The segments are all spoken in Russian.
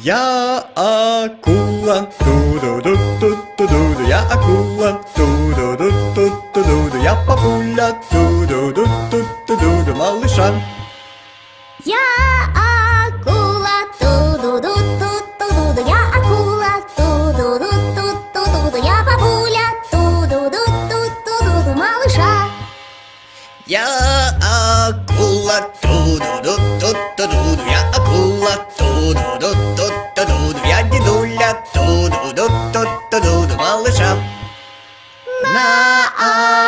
Я акула, ту-ду-ду-ду-ду-ду, я акула, ту-ду-ду-ду-ду-ду, я папуля, ту-ду-ду-ду-ду-ду, малыша. Я акула, ту-ду-ду-ду-ду-ду, я акула, ту-ду-ду-ду-ду-ду, я бабуля, ту-ду-ду-ду-ду-ду, малыша. Я акула, ту-ду-ду-ду-ду-ду, ту-ду-ду-ду-ду-ду, малыша. На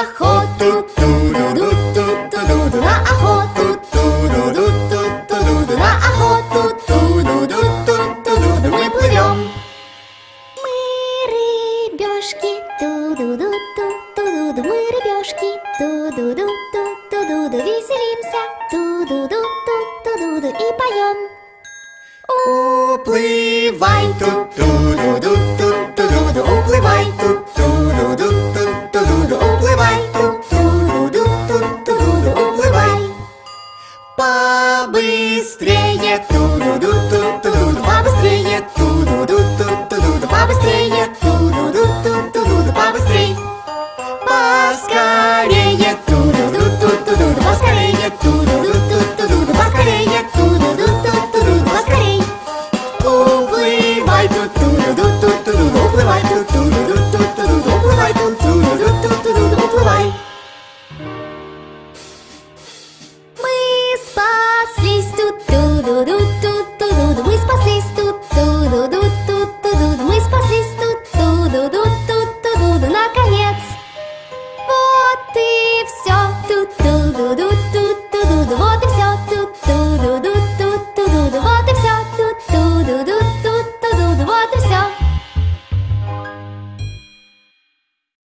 охоту, ту-ду-ду-ду-ду-ду, на охоту, ту-ду-ду-ду-ду-ду, на охоту, ту-ду-ду-ду-ду-ду, мы плывем. Мы рыбешки, ту-ду-ду-ду-ду-ду, мы рыбешки, ту-ду-ду-ду-ду-ду, веселимся, ту-ду-ду-ду-ду-ду и поем. Уплывай тут, ту-ду-ду, упливай, ту-ду-ду, ту-ду-ду, упливай, ту-ду-ду, ту-ду-ду, упливай. Побыстрее, ту-ду-ду, ту-ду-ду, побыстрее, ту-ду-ду, ту-ду-ду, побыстрее, ту-ду-ду, ту-ду-ду, побыстрей. Поскорее, ту-ду-ду, ту-ду-ду, поскорее, ту-ду-ду. наконец.